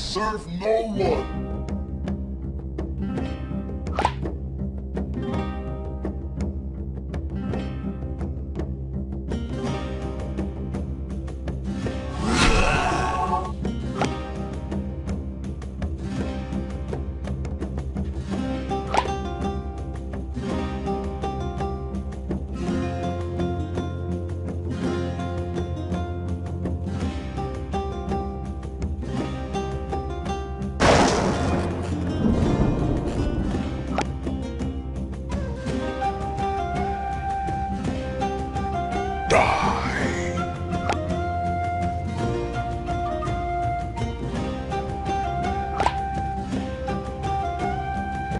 serve no one. die.